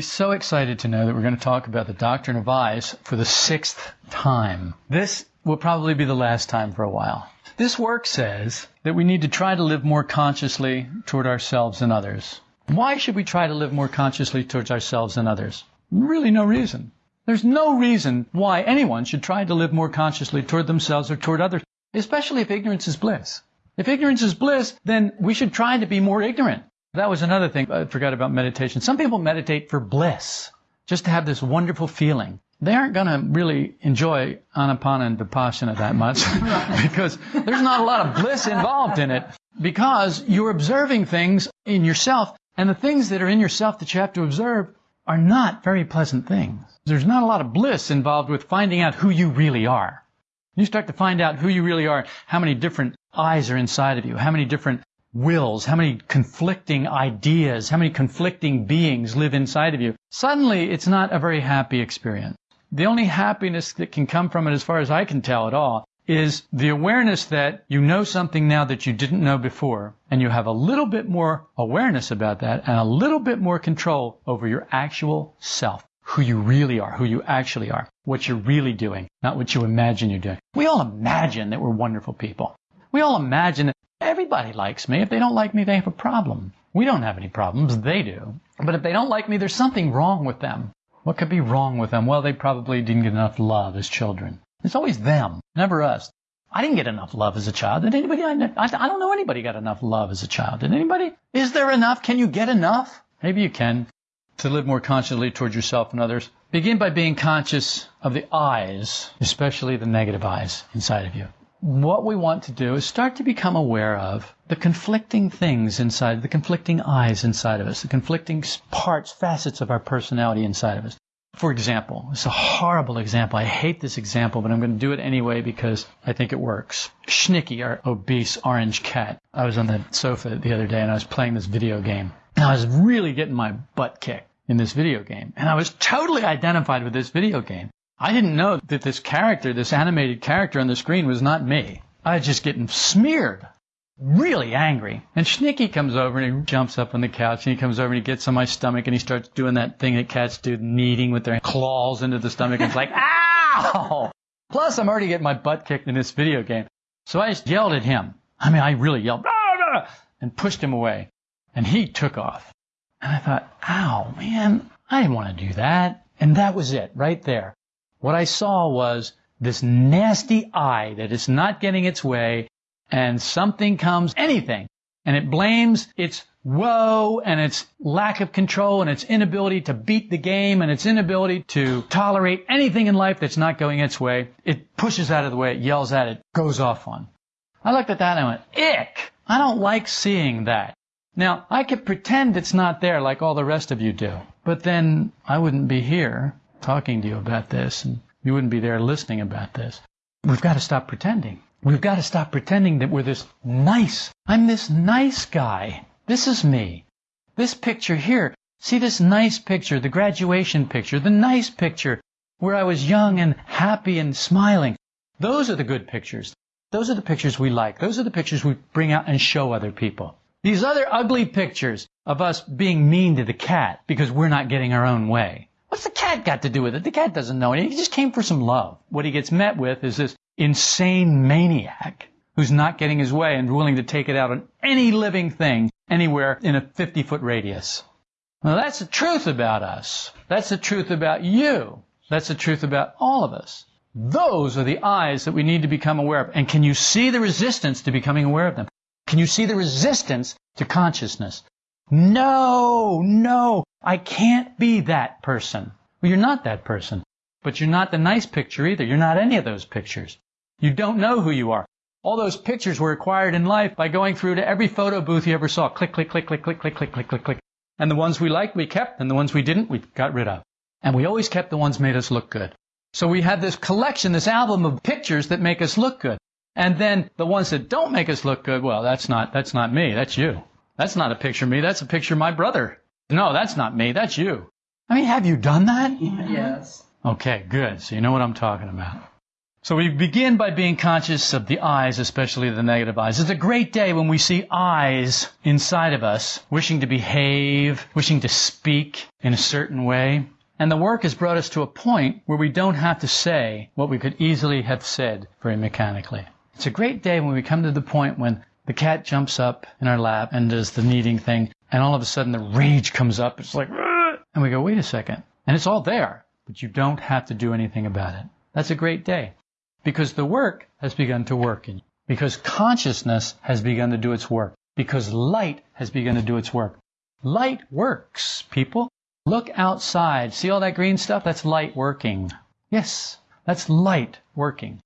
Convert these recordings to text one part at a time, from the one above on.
So excited to know that we're going to talk about the doctrine of eyes for the sixth time. This will probably be the last time for a while. This work says that we need to try to live more consciously toward ourselves and others. Why should we try to live more consciously towards ourselves and others? Really no reason. There's no reason why anyone should try to live more consciously toward themselves or toward others, especially if ignorance is bliss. If ignorance is bliss, then we should try to be more ignorant. That was another thing I forgot about meditation. Some people meditate for bliss, just to have this wonderful feeling. They aren't going to really enjoy anapana and vipassana that much because there's not a lot of bliss involved in it because you're observing things in yourself and the things that are in yourself that you have to observe are not very pleasant things. There's not a lot of bliss involved with finding out who you really are. You start to find out who you really are, how many different eyes are inside of you, how many different wills, how many conflicting ideas, how many conflicting beings live inside of you, suddenly it's not a very happy experience. The only happiness that can come from it, as far as I can tell at all, is the awareness that you know something now that you didn't know before, and you have a little bit more awareness about that and a little bit more control over your actual self, who you really are, who you actually are, what you're really doing, not what you imagine you're doing. We all imagine that we're wonderful people. We all imagine that Everybody likes me. If they don't like me, they have a problem. We don't have any problems. They do. But if they don't like me, there's something wrong with them. What could be wrong with them? Well, they probably didn't get enough love as children. It's always them, never us. I didn't get enough love as a child. Did anybody? I, I don't know anybody got enough love as a child. Did anybody? Is there enough? Can you get enough? Maybe you can. To live more consciously towards yourself and others, begin by being conscious of the eyes, especially the negative eyes inside of you what we want to do is start to become aware of the conflicting things inside, the conflicting eyes inside of us, the conflicting parts, facets of our personality inside of us. For example, it's a horrible example. I hate this example, but I'm going to do it anyway because I think it works. Schnicky, our obese orange cat. I was on the sofa the other day and I was playing this video game. And I was really getting my butt kicked in this video game. And I was totally identified with this video game. I didn't know that this character, this animated character on the screen was not me. I was just getting smeared. Really angry. And Schnicky comes over and he jumps up on the couch and he comes over and he gets on my stomach and he starts doing that thing that cats do, kneading with their claws into the stomach. And it's like, ow! Plus, I'm already getting my butt kicked in this video game. So I just yelled at him. I mean, I really yelled, and pushed him away. And he took off. And I thought, ow, man, I didn't want to do that. And that was it, right there. What I saw was this nasty eye that is not getting its way and something comes, anything, and it blames its woe and its lack of control and its inability to beat the game and its inability to tolerate anything in life that's not going its way. It pushes out of the way, it yells at it, goes off on. I looked at that and I went, ick! I don't like seeing that. Now, I could pretend it's not there like all the rest of you do, but then I wouldn't be here talking to you about this, and you wouldn't be there listening about this. We've got to stop pretending. We've got to stop pretending that we're this nice. I'm this nice guy. This is me. This picture here. See this nice picture, the graduation picture, the nice picture where I was young and happy and smiling. Those are the good pictures. Those are the pictures we like. Those are the pictures we bring out and show other people. These other ugly pictures of us being mean to the cat because we're not getting our own way. What's the cat got to do with it? The cat doesn't know anything. He just came for some love. What he gets met with is this insane maniac who's not getting his way and willing to take it out on any living thing anywhere in a 50 foot radius. Now that's the truth about us. That's the truth about you. That's the truth about all of us. Those are the eyes that we need to become aware of. And can you see the resistance to becoming aware of them? Can you see the resistance to consciousness? No, no, I can't be that person. Well, you're not that person. But you're not the nice picture either. You're not any of those pictures. You don't know who you are. All those pictures were acquired in life by going through to every photo booth you ever saw. Click, click, click, click, click, click, click, click, click, click. And the ones we liked, we kept, and the ones we didn't, we got rid of. And we always kept the ones made us look good. So we have this collection, this album of pictures that make us look good. And then the ones that don't make us look good, well, that's not, that's not me, that's you. That's not a picture of me. That's a picture of my brother. No, that's not me. That's you. I mean, have you done that? Yes. Okay, good. So you know what I'm talking about. So we begin by being conscious of the eyes, especially the negative eyes. It's a great day when we see eyes inside of us wishing to behave, wishing to speak in a certain way. And the work has brought us to a point where we don't have to say what we could easily have said very mechanically. It's a great day when we come to the point when the cat jumps up in our lap and does the kneading thing, and all of a sudden the rage comes up. It's like, and we go, wait a second. And it's all there, but you don't have to do anything about it. That's a great day because the work has begun to work in you. Because consciousness has begun to do its work. Because light has begun to do its work. Light works, people. Look outside. See all that green stuff? That's light working. Yes, that's light working.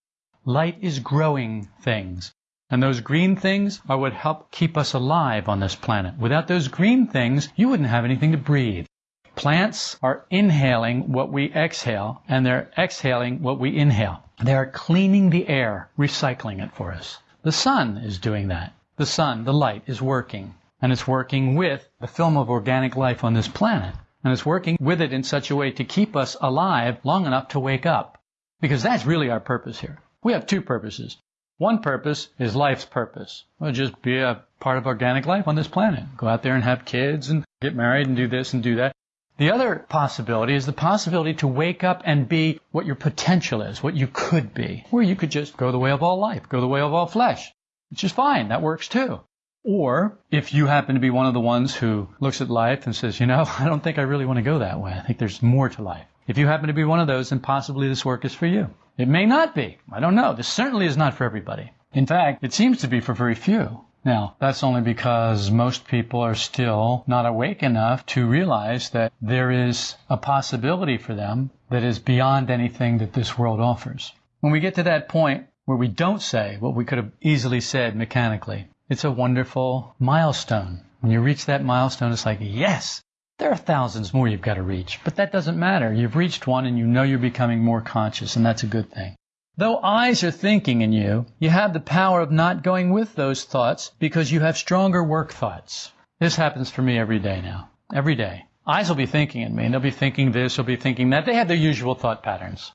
Light is growing things. And those green things are what help keep us alive on this planet. Without those green things, you wouldn't have anything to breathe. Plants are inhaling what we exhale, and they're exhaling what we inhale. They are cleaning the air, recycling it for us. The sun is doing that. The sun, the light, is working. And it's working with the film of organic life on this planet. And it's working with it in such a way to keep us alive long enough to wake up. Because that's really our purpose here. We have two purposes. One purpose is life's purpose. Well, just be a part of organic life on this planet. Go out there and have kids and get married and do this and do that. The other possibility is the possibility to wake up and be what your potential is, what you could be. Or you could just go the way of all life, go the way of all flesh, which is fine. That works too. Or if you happen to be one of the ones who looks at life and says, you know, I don't think I really want to go that way. I think there's more to life. If you happen to be one of those, then possibly this work is for you. It may not be. I don't know. This certainly is not for everybody. In fact, it seems to be for very few. Now, that's only because most people are still not awake enough to realize that there is a possibility for them that is beyond anything that this world offers. When we get to that point where we don't say what we could have easily said mechanically, it's a wonderful milestone. When you reach that milestone, it's like, yes, there are thousands more you've got to reach, but that doesn't matter. You've reached one and you know you're becoming more conscious, and that's a good thing. Though eyes are thinking in you, you have the power of not going with those thoughts because you have stronger work thoughts. This happens for me every day now. Every day. Eyes will be thinking in me, and they'll be thinking this, they'll be thinking that. They have their usual thought patterns.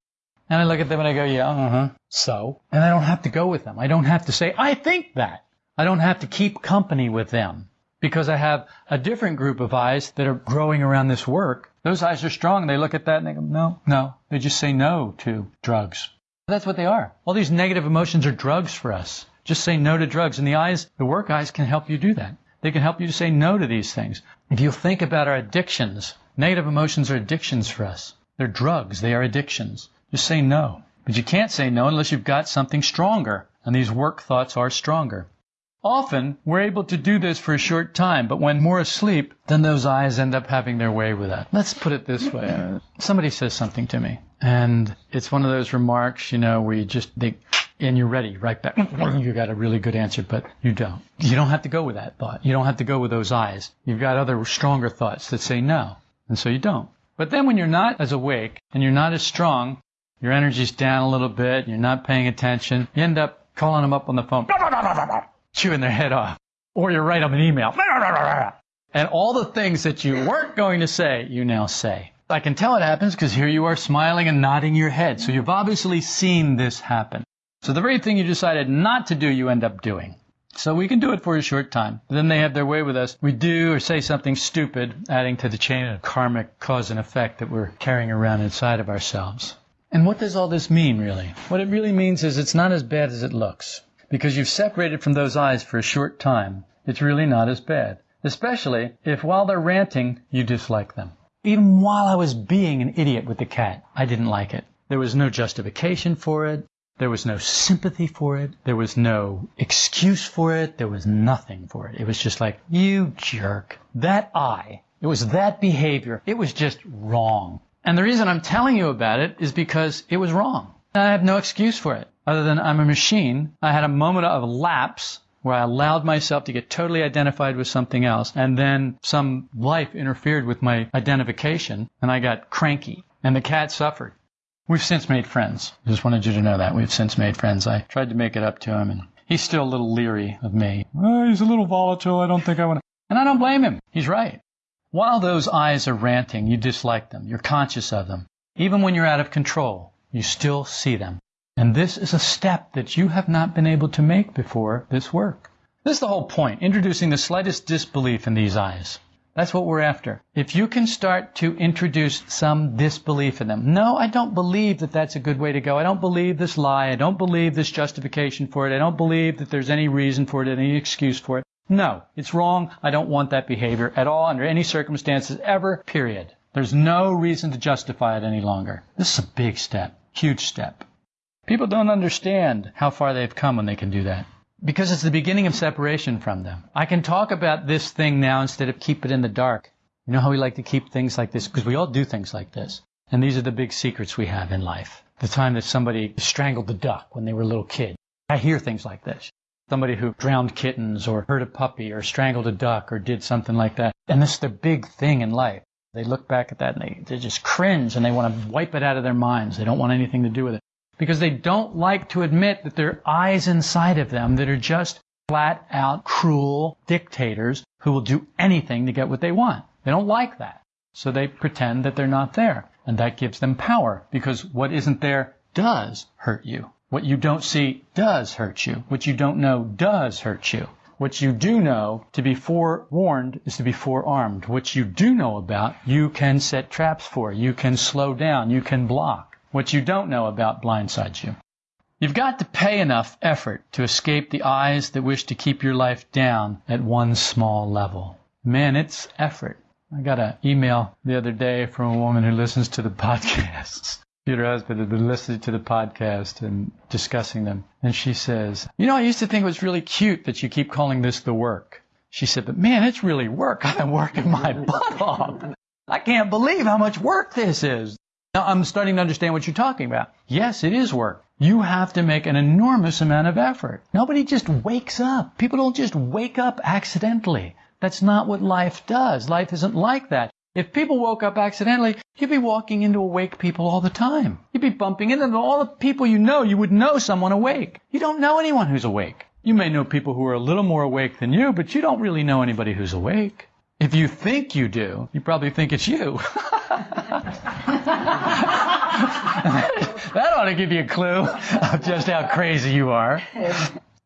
And I look at them and I go, yeah, uh-huh. So? And I don't have to go with them. I don't have to say, I think that. I don't have to keep company with them. Because I have a different group of eyes that are growing around this work. Those eyes are strong. They look at that and they go, no, no. They just say no to drugs. That's what they are. All these negative emotions are drugs for us. Just say no to drugs. And the eyes, the work eyes can help you do that. They can help you to say no to these things. If you think about our addictions, negative emotions are addictions for us. They're drugs. They are addictions. Just say no. But you can't say no unless you've got something stronger. And these work thoughts are stronger. Often, we're able to do this for a short time, but when we're asleep, then those eyes end up having their way with that. Let's put it this way. Somebody says something to me, and it's one of those remarks, you know, where you just, think, and you're ready right back. You got a really good answer, but you don't. You don't have to go with that thought. You don't have to go with those eyes. You've got other stronger thoughts that say no, and so you don't. But then when you're not as awake and you're not as strong, your energy's down a little bit, you're not paying attention, you end up calling them up on the phone chewing their head off. Or you write them an email. And all the things that you weren't going to say, you now say. I can tell it happens because here you are smiling and nodding your head. So you've obviously seen this happen. So the very thing you decided not to do, you end up doing. So we can do it for a short time. Then they have their way with us. We do or say something stupid, adding to the chain of karmic cause and effect that we're carrying around inside of ourselves. And what does all this mean, really? What it really means is it's not as bad as it looks. Because you've separated from those eyes for a short time, it's really not as bad. Especially if while they're ranting, you dislike them. Even while I was being an idiot with the cat, I didn't like it. There was no justification for it. There was no sympathy for it. There was no excuse for it. There was nothing for it. It was just like, you jerk. That I. It was that behavior. It was just wrong. And the reason I'm telling you about it is because it was wrong. I have no excuse for it other than I'm a machine. I had a moment of lapse where I allowed myself to get totally identified with something else, and then some life interfered with my identification, and I got cranky, and the cat suffered. We've since made friends. Just wanted you to know that. We've since made friends. I tried to make it up to him, and he's still a little leery of me. Oh, he's a little volatile. I don't think I want to. And I don't blame him. He's right. While those eyes are ranting, you dislike them. You're conscious of them. Even when you're out of control, you still see them. And this is a step that you have not been able to make before this work. This is the whole point, introducing the slightest disbelief in these eyes. That's what we're after. If you can start to introduce some disbelief in them. No, I don't believe that that's a good way to go. I don't believe this lie. I don't believe this justification for it. I don't believe that there's any reason for it, any excuse for it. No, it's wrong. I don't want that behavior at all under any circumstances ever, period. There's no reason to justify it any longer. This is a big step, huge step. People don't understand how far they've come when they can do that because it's the beginning of separation from them. I can talk about this thing now instead of keep it in the dark. You know how we like to keep things like this? Because we all do things like this. And these are the big secrets we have in life. The time that somebody strangled the duck when they were a little kid. I hear things like this. Somebody who drowned kittens or hurt a puppy or strangled a duck or did something like that. And this is the big thing in life. They look back at that and they, they just cringe and they want to wipe it out of their minds. They don't want anything to do with it because they don't like to admit that there are eyes inside of them that are just flat out cruel dictators who will do anything to get what they want. They don't like that. So they pretend that they're not there. And that gives them power because what isn't there does hurt you. What you don't see does hurt you. What you don't know does hurt you. What you do know, to be forewarned is to be forearmed. What you do know about, you can set traps for. You can slow down. You can block. What you don't know about blindsides you. You've got to pay enough effort to escape the eyes that wish to keep your life down at one small level. Man, it's effort. I got an email the other day from a woman who listens to the podcasts. Her husband had been listening to the podcast and discussing them. And she says, You know, I used to think it was really cute that you keep calling this the work. She said, But man, it's really work. Been working my butt off. I can't believe how much work this is. Now I'm starting to understand what you're talking about. Yes, it is work. You have to make an enormous amount of effort. Nobody just wakes up. People don't just wake up accidentally. That's not what life does. Life isn't like that. If people woke up accidentally, you'd be walking into awake people all the time. You'd be bumping into all the people you know. You would know someone awake. You don't know anyone who's awake. You may know people who are a little more awake than you, but you don't really know anybody who's awake. If you think you do, you probably think it's you. that ought to give you a clue of just how crazy you are.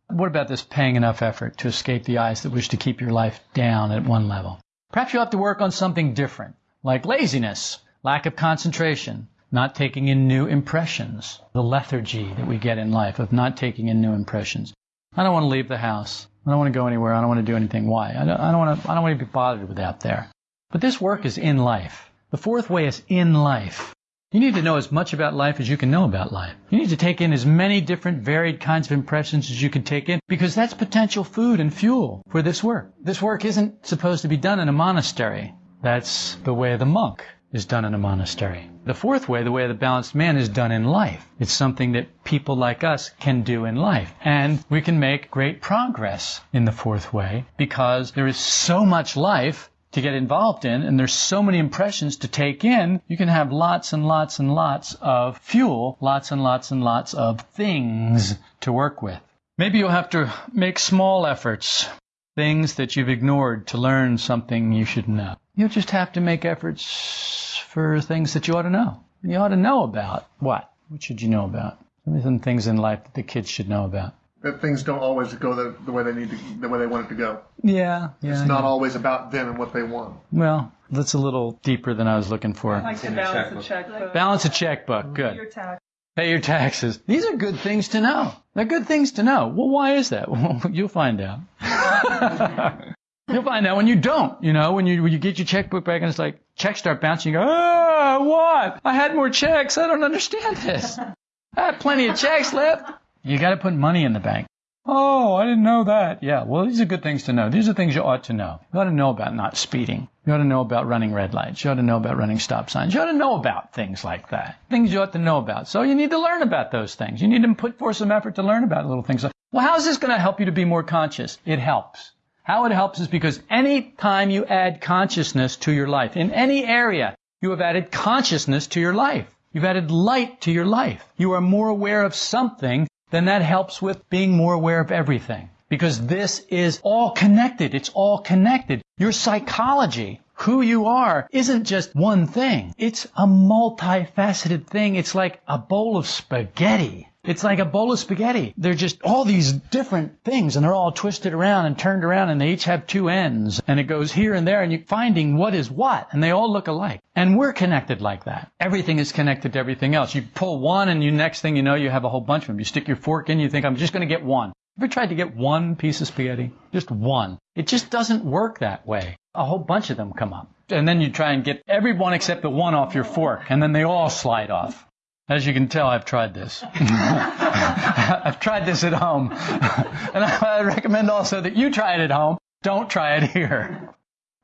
What about this paying enough effort to escape the eyes that wish to keep your life down at one level? Perhaps you'll have to work on something different, like laziness, lack of concentration, not taking in new impressions, the lethargy that we get in life of not taking in new impressions. I don't want to leave the house. I don't want to go anywhere. I don't want to do anything. Why? I don't, I don't want to. I don't want to be bothered with out there. But this work is in life. The fourth way is in life. You need to know as much about life as you can know about life. You need to take in as many different varied kinds of impressions as you can take in because that's potential food and fuel for this work. This work isn't supposed to be done in a monastery. That's the way of the monk is done in a monastery. The fourth way, the way of the balanced man, is done in life. It's something that people like us can do in life. And we can make great progress in the fourth way because there is so much life to get involved in and there's so many impressions to take in, you can have lots and lots and lots of fuel, lots and lots and lots of things to work with. Maybe you'll have to make small efforts, things that you've ignored to learn something you should know. You'll just have to make efforts for things that you ought to know. You ought to know about what? What should you know about? Some things in life that the kids should know about. That things don't always go the, the way they need to, the way they want it to go. Yeah, yeah. It's not yeah. always about them and what they want. Well, that's a little deeper than I was looking for. I like to balance a checkbook. Balance a checkbook. Good. Your tax. Pay your taxes. These are good things to know. They're good things to know. Well, why is that? Well, you'll find out. You'll find out when you don't, you know, when you, when you get your checkbook back and it's like, checks start bouncing, you go, oh, what? I had more checks. I don't understand this. I have plenty of checks left. You got to put money in the bank. Oh, I didn't know that. Yeah, well, these are good things to know. These are things you ought to know. You ought to know about not speeding. You ought to know about running red lights. You ought to know about running stop signs. You ought to know about things like that. Things you ought to know about. So you need to learn about those things. You need to put forth some effort to learn about little things. Well, how is this going to help you to be more conscious? It helps. How it helps is because any time you add consciousness to your life, in any area, you have added consciousness to your life. You've added light to your life. You are more aware of something, then that helps with being more aware of everything. Because this is all connected. It's all connected. Your psychology, who you are, isn't just one thing. It's a multifaceted thing. It's like a bowl of spaghetti. It's like a bowl of spaghetti. They're just all these different things and they're all twisted around and turned around and they each have two ends and it goes here and there and you're finding what is what and they all look alike. And we're connected like that. Everything is connected to everything else. You pull one and you next thing you know you have a whole bunch of them. You stick your fork in, you think I'm just going to get one. Ever tried to get one piece of spaghetti? Just one. It just doesn't work that way. A whole bunch of them come up. And then you try and get every one except the one off your fork and then they all slide off. As you can tell, I've tried this. I've tried this at home. and I recommend also that you try it at home. Don't try it here.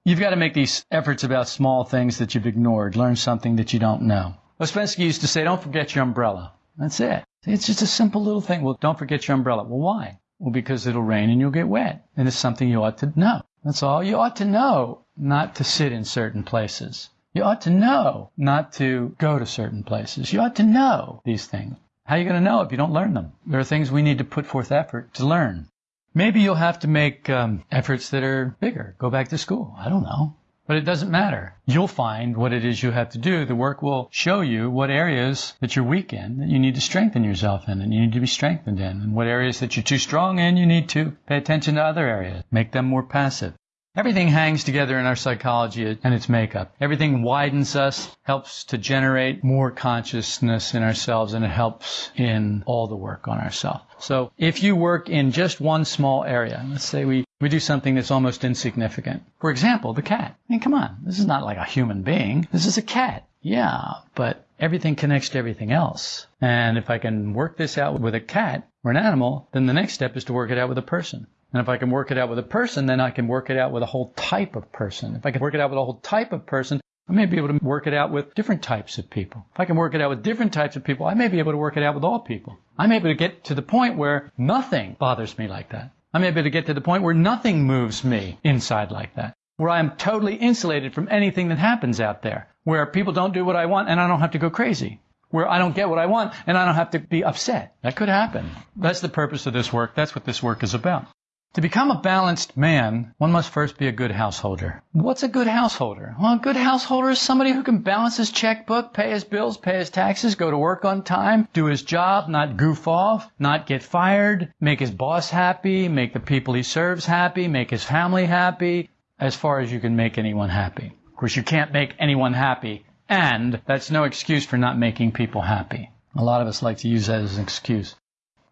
You've got to make these efforts about small things that you've ignored. Learn something that you don't know. Ouspensky used to say, don't forget your umbrella. That's it. It's just a simple little thing. Well, don't forget your umbrella. Well, why? Well, because it'll rain and you'll get wet. And it's something you ought to know. That's all. You ought to know not to sit in certain places. You ought to know not to go to certain places. You ought to know these things. How are you going to know if you don't learn them? There are things we need to put forth effort to learn. Maybe you'll have to make um, efforts that are bigger. Go back to school. I don't know. But it doesn't matter. You'll find what it is you have to do. The work will show you what areas that you're weak in that you need to strengthen yourself in and you need to be strengthened in. And what areas that you're too strong in, you need to pay attention to other areas. Make them more passive. Everything hangs together in our psychology and its makeup. Everything widens us, helps to generate more consciousness in ourselves, and it helps in all the work on ourselves. So if you work in just one small area, let's say we, we do something that's almost insignificant. For example, the cat. I mean, come on. This is not like a human being. This is a cat. Yeah, but everything connects to everything else. And if I can work this out with a cat or an animal, then the next step is to work it out with a person. And if I can work it out with a person, then I can work it out with a whole type of person. If I can work it out with a whole type of person, I may be able to work it out with different types of people. If I can work it out with different types of people, I may be able to work it out with all people. I'm able to get to the point where nothing bothers me like that. I'm able to get to the point where nothing moves me inside like that. Where I'm totally insulated from anything that happens out there. Where people don't do what I want and I don't have to go crazy. Where I don't get what I want and I don't have to be upset. That could happen. That's the purpose of this work. That's what this work is about. To become a balanced man, one must first be a good householder. What's a good householder? Well, a good householder is somebody who can balance his checkbook, pay his bills, pay his taxes, go to work on time, do his job, not goof off, not get fired, make his boss happy, make the people he serves happy, make his family happy, as far as you can make anyone happy. Of course, you can't make anyone happy, and that's no excuse for not making people happy. A lot of us like to use that as an excuse.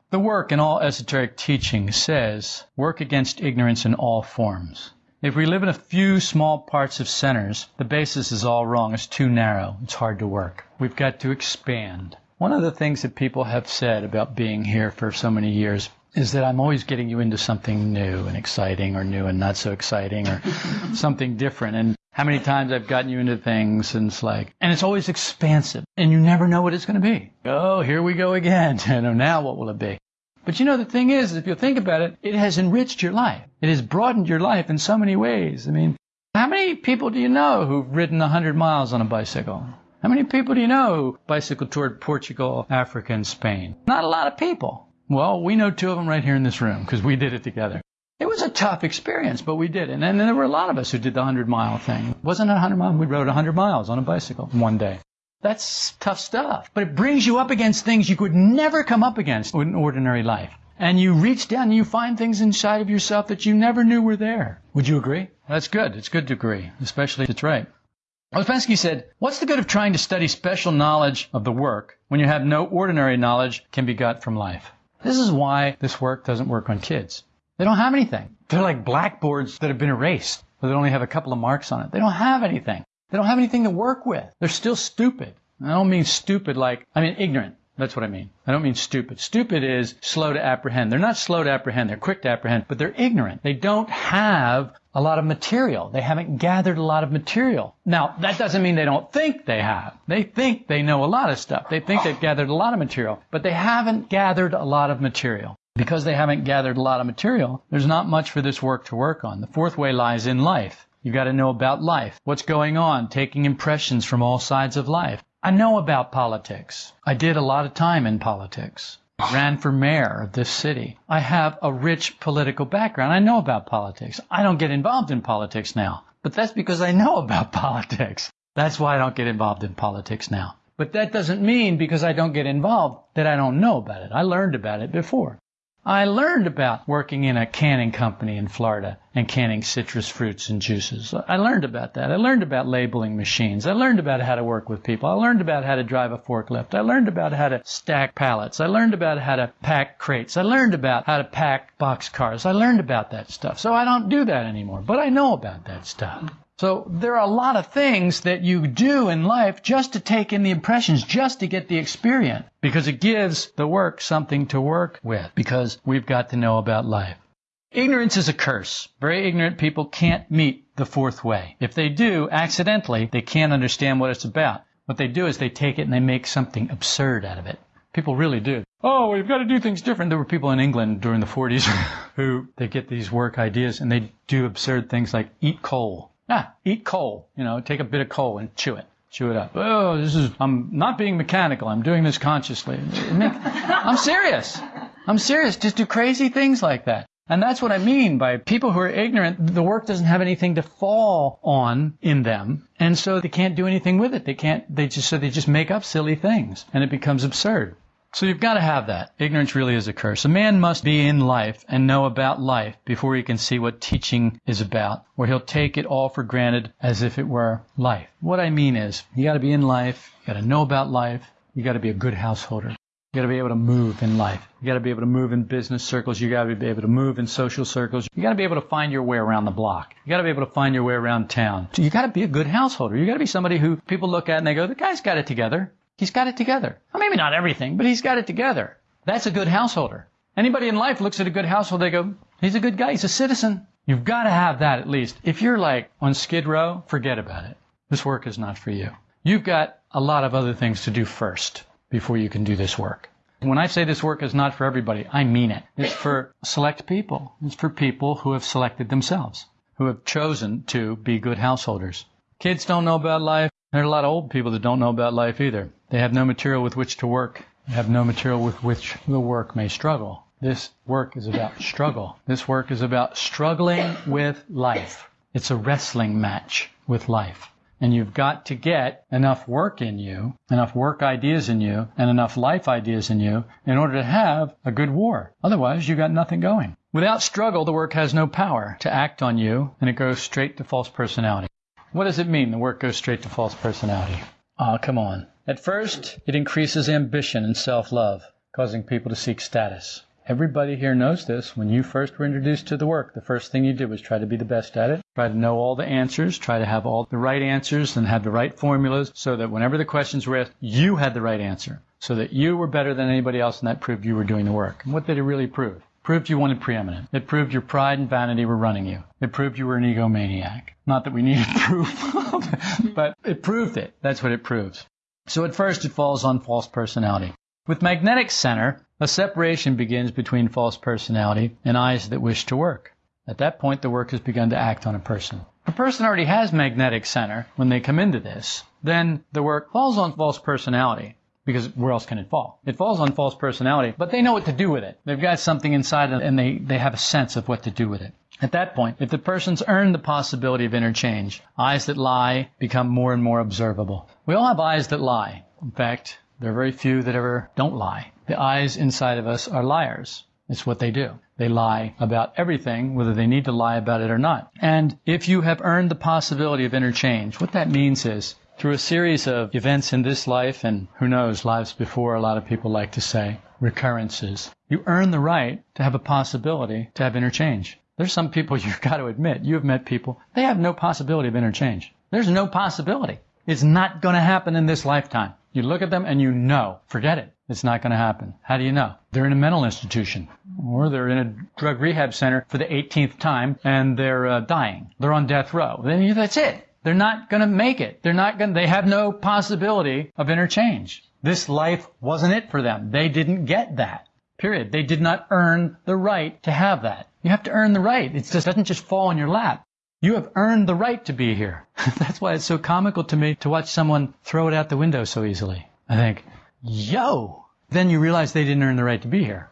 The work in all esoteric teaching says, work against ignorance in all forms. If we live in a few small parts of centers, the basis is all wrong. It's too narrow. It's hard to work. We've got to expand. One of the things that people have said about being here for so many years is that I'm always getting you into something new and exciting or new and not so exciting or something different. And how many times I've gotten you into things and it's like, and it's always expansive and you never know what it's going to be. Oh, here we go again. You know, now what will it be? But you know, the thing is, if you think about it, it has enriched your life. It has broadened your life in so many ways. I mean, how many people do you know who've ridden 100 miles on a bicycle? How many people do you know who bicycled toward Portugal, Africa, and Spain? Not a lot of people. Well, we know two of them right here in this room because we did it together. It was a tough experience, but we did it. And then there were a lot of us who did the 100 mile thing. It wasn't a 100 mile, we rode 100 miles on a bicycle one day. That's tough stuff. But it brings you up against things you could never come up against in ordinary life. And you reach down and you find things inside of yourself that you never knew were there. Would you agree? That's good. It's good to agree, especially if it's right. Ouspensky said, What's the good of trying to study special knowledge of the work when you have no ordinary knowledge can be got from life? This is why this work doesn't work on kids. They don't have anything. They're like blackboards that have been erased, but they only have a couple of marks on it. They don't have anything. They don't have anything to work with. They're still stupid. I don't mean stupid like, I mean ignorant. That's what I mean. I don't mean stupid. Stupid is slow to apprehend. They're not slow to apprehend. They're quick to apprehend, but they're ignorant. They don't have a lot of material. They haven't gathered a lot of material. Now, that doesn't mean they don't think they have. They think they know a lot of stuff. They think they've gathered a lot of material, but they haven't gathered a lot of material. Because they haven't gathered a lot of material, there's not much for this work to work on. The fourth way lies in life. You've got to know about life. What's going on? Taking impressions from all sides of life. I know about politics. I did a lot of time in politics. Ran for mayor of this city. I have a rich political background. I know about politics. I don't get involved in politics now. But that's because I know about politics. That's why I don't get involved in politics now. But that doesn't mean because I don't get involved that I don't know about it. I learned about it before. I learned about working in a canning company in Florida and canning citrus fruits and juices. I learned about that. I learned about labeling machines. I learned about how to work with people. I learned about how to drive a forklift. I learned about how to stack pallets. I learned about how to pack crates. I learned about how to pack box cars. I learned about that stuff. So I don't do that anymore, but I know about that stuff. So there are a lot of things that you do in life just to take in the impressions, just to get the experience, because it gives the work something to work with, because we've got to know about life. Ignorance is a curse. Very ignorant people can't meet the fourth way. If they do, accidentally, they can't understand what it's about. What they do is they take it and they make something absurd out of it. People really do. Oh, we've got to do things different. There were people in England during the 40s who they get these work ideas and they do absurd things like eat coal. Ah, eat coal. You know, take a bit of coal and chew it. Chew it up. Oh, this is, I'm not being mechanical. I'm doing this consciously. I'm serious. I'm serious. Just do crazy things like that. And that's what I mean by people who are ignorant, the work doesn't have anything to fall on in them. And so they can't do anything with it. They can't, they just, so they just make up silly things and it becomes absurd. So you've got to have that. Ignorance really is a curse. A man must be in life and know about life before he can see what teaching is about, or he'll take it all for granted as if it were life. What I mean is, you got to be in life, you got to know about life, you got to be a good householder. You got to be able to move in life. You got to be able to move in business circles. You got to be able to move in social circles. You got to be able to find your way around the block. You got to be able to find your way around town. You got to be a good householder. You got to be somebody who people look at and they go, the guy's got it together. He's got it together. Well, maybe not everything, but he's got it together. That's a good householder. Anybody in life looks at a good household, they go, he's a good guy, he's a citizen. You've got to have that at least. If you're like on Skid Row, forget about it. This work is not for you. You've got a lot of other things to do first before you can do this work. When I say this work is not for everybody, I mean it. It's for select people. It's for people who have selected themselves, who have chosen to be good householders. Kids don't know about life. There are a lot of old people that don't know about life either. They have no material with which to work. They have no material with which the work may struggle. This work is about struggle. This work is about struggling with life. It's a wrestling match with life. And you've got to get enough work in you, enough work ideas in you, and enough life ideas in you in order to have a good war. Otherwise, you've got nothing going. Without struggle, the work has no power to act on you, and it goes straight to false personality. What does it mean the work goes straight to false personality? Ah, oh, come on. At first, it increases ambition and self-love, causing people to seek status. Everybody here knows this. When you first were introduced to the work, the first thing you did was try to be the best at it, try to know all the answers, try to have all the right answers and have the right formulas so that whenever the questions were asked, you had the right answer. So that you were better than anybody else and that proved you were doing the work. And what did it really prove? Proved you wanted preeminent. It proved your pride and vanity were running you. It proved you were an egomaniac. Not that we needed proof, but it proved it. That's what it proves. So at first it falls on false personality. With magnetic center, a separation begins between false personality and eyes that wish to work. At that point, the work has begun to act on a person. If a person already has magnetic center when they come into this, then the work falls on false personality because where else can it fall? It falls on false personality, but they know what to do with it. They've got something inside them and they, they have a sense of what to do with it. At that point, if the person's earned the possibility of interchange, eyes that lie become more and more observable. We all have eyes that lie. In fact, there are very few that ever don't lie. The eyes inside of us are liars. It's what they do. They lie about everything, whether they need to lie about it or not. And if you have earned the possibility of interchange, what that means is through a series of events in this life and who knows, lives before, a lot of people like to say, recurrences, you earn the right to have a possibility to have interchange. There's some people you've got to admit, you've met people, they have no possibility of interchange. There's no possibility. It's not going to happen in this lifetime. You look at them and you know, forget it. It's not going to happen. How do you know? They're in a mental institution or they're in a drug rehab center for the 18th time and they're uh, dying. They're on death row. Then that's it. They're not going to make it. They're not going. They have no possibility of interchange. This life wasn't it for them. They didn't get that. Period. They did not earn the right to have that. You have to earn the right. It just doesn't just fall in your lap. You have earned the right to be here. That's why it's so comical to me to watch someone throw it out the window so easily. I think, yo! Then you realize they didn't earn the right to be here.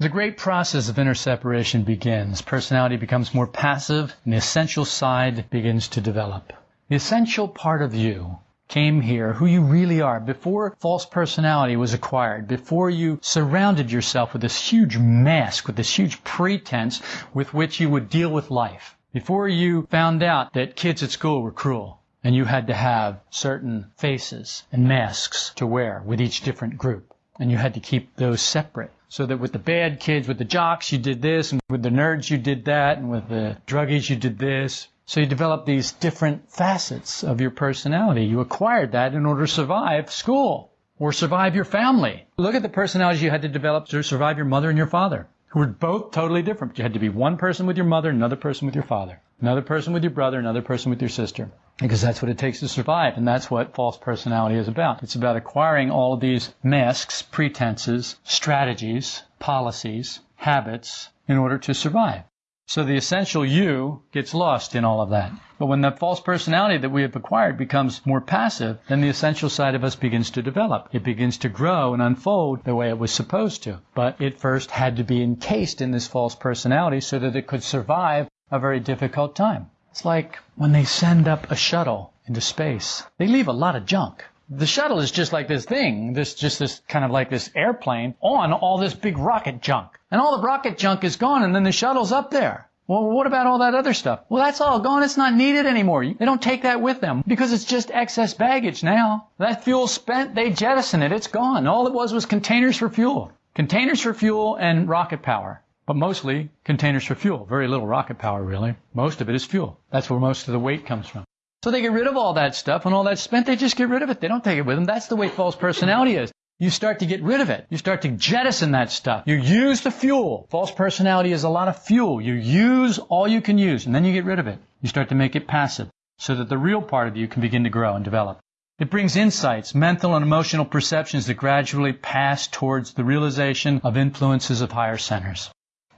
The great process of inner separation begins. Personality becomes more passive and the essential side begins to develop. The essential part of you came here, who you really are, before false personality was acquired, before you surrounded yourself with this huge mask, with this huge pretense with which you would deal with life, before you found out that kids at school were cruel, and you had to have certain faces and masks to wear with each different group, and you had to keep those separate so that with the bad kids, with the jocks, you did this, and with the nerds, you did that, and with the druggies, you did this. So you develop these different facets of your personality. You acquired that in order to survive school or survive your family. Look at the personalities you had to develop to survive your mother and your father, who were both totally different. You had to be one person with your mother, another person with your father, another person with your brother, another person with your sister because that's what it takes to survive, and that's what false personality is about. It's about acquiring all of these masks, pretenses, strategies, policies, habits in order to survive. So the essential you gets lost in all of that. But when the false personality that we have acquired becomes more passive, then the essential side of us begins to develop. It begins to grow and unfold the way it was supposed to. But it first had to be encased in this false personality so that it could survive a very difficult time. It's like when they send up a shuttle into space. They leave a lot of junk. The shuttle is just like this thing, this just this kind of like this airplane on all this big rocket junk. And all the rocket junk is gone and then the shuttle's up there. Well, what about all that other stuff? Well, that's all gone. It's not needed anymore. They don't take that with them because it's just excess baggage now. That fuel spent, they jettison it. It's gone. All it was was containers for fuel. Containers for fuel and rocket power but mostly containers for fuel. Very little rocket power, really. Most of it is fuel. That's where most of the weight comes from. So they get rid of all that stuff. When all that's spent, they just get rid of it. They don't take it with them. That's the way false personality is. You start to get rid of it. You start to jettison that stuff. You use the fuel. False personality is a lot of fuel. You use all you can use, and then you get rid of it. You start to make it passive so that the real part of you can begin to grow and develop. It brings insights, mental and emotional perceptions that gradually pass towards the realization of influences of higher centers.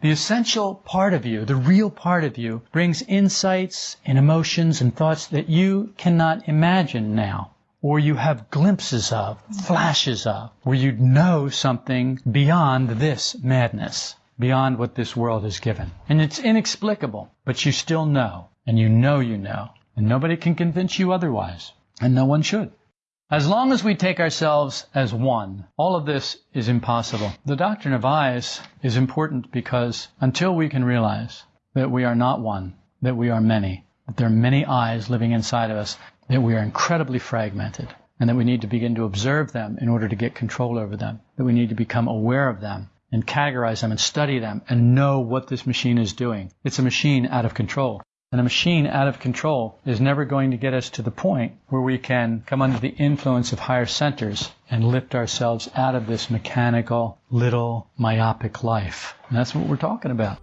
The essential part of you, the real part of you, brings insights and emotions and thoughts that you cannot imagine now, or you have glimpses of, flashes of, where you know something beyond this madness, beyond what this world has given. And it's inexplicable, but you still know, and you know you know, and nobody can convince you otherwise, and no one should. As long as we take ourselves as one, all of this is impossible. The doctrine of eyes is important because until we can realize that we are not one, that we are many, that there are many eyes living inside of us, that we are incredibly fragmented, and that we need to begin to observe them in order to get control over them, that we need to become aware of them and categorize them and study them and know what this machine is doing. It's a machine out of control. And a machine out of control is never going to get us to the point where we can come under the influence of higher centers and lift ourselves out of this mechanical, little, myopic life. And that's what we're talking about.